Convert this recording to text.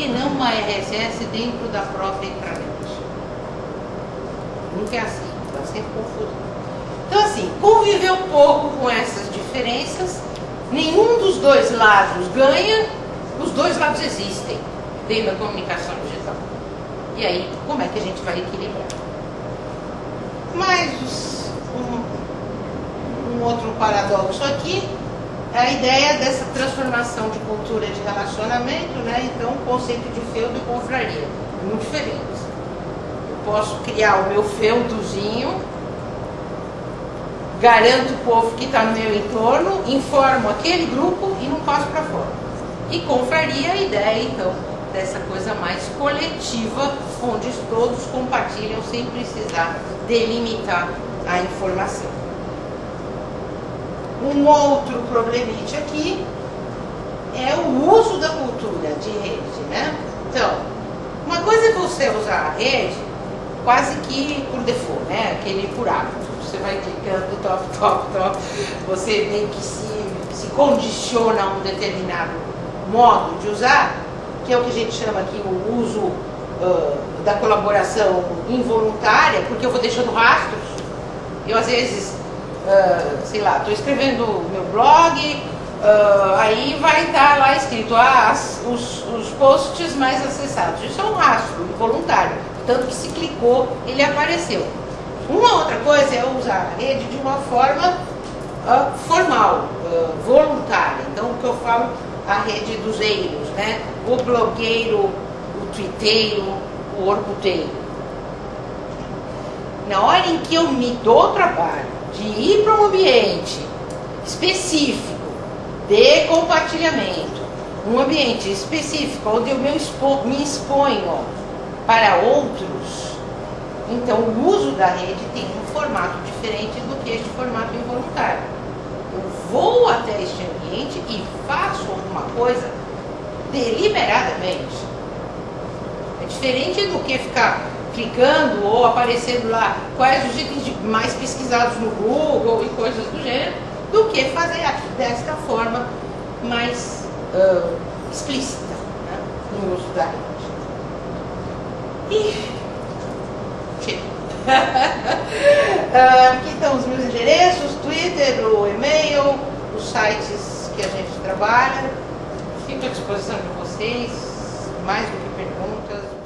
que não uma RSS dentro da própria intranet? Nunca é assim, dá sempre confusão. Então, assim, conviver um pouco com essas diferenças, nenhum dos dois lados ganha, os dois lados existem dentro da comunicação digital. E aí, como é que a gente vai equilibrar? Mas um, um outro paradoxo aqui a ideia dessa transformação de cultura de relacionamento, né? Então, o conceito de feudo e confraria, muito diferentes. Eu posso criar o meu feudozinho, garanto o povo que está no meu entorno, informo aquele grupo e não passo para fora. E confraria a ideia, então, dessa coisa mais coletiva, onde todos compartilham sem precisar delimitar a informação. Um outro problemite aqui é o uso da cultura de rede, né? Então, uma coisa é você usar a rede quase que por default, né? Aquele por hábito. Você vai clicando top, top, top, você meio que se, se condiciona a um determinado modo de usar, que é o que a gente chama aqui o uso uh, da colaboração involuntária, porque eu vou deixando rastros. Eu às vezes, uh, sei lá, estou escrevendo meu blog, uh, aí vai estar lá escrito ah, as, os, os posts mais acessados. Isso é um rastro involuntário, tanto que se clicou, ele apareceu. Uma outra coisa é usar a rede de uma forma formal, voluntária. Então, o que eu falo a rede dos eiros, né? O blogueiro, o twitteiro, o orcuteiro. Na hora em que eu me dou trabalho de ir para um ambiente específico de compartilhamento, um ambiente específico onde eu me, expo, me exponho para outros, então o uso da rede tem um formato diferente do que este formato involuntário eu vou até este ambiente e faço alguma coisa deliberadamente. É diferente do que ficar clicando ou aparecendo lá quais os itens mais pesquisados no Google e coisas do gênero, do que fazer desta forma mais uh, explícita né, no uso da rede. E uh, aqui estão os meus endereços, Twitter, o e-mail, os sites que a gente trabalha. Fico à disposição de vocês, mais do que perguntas.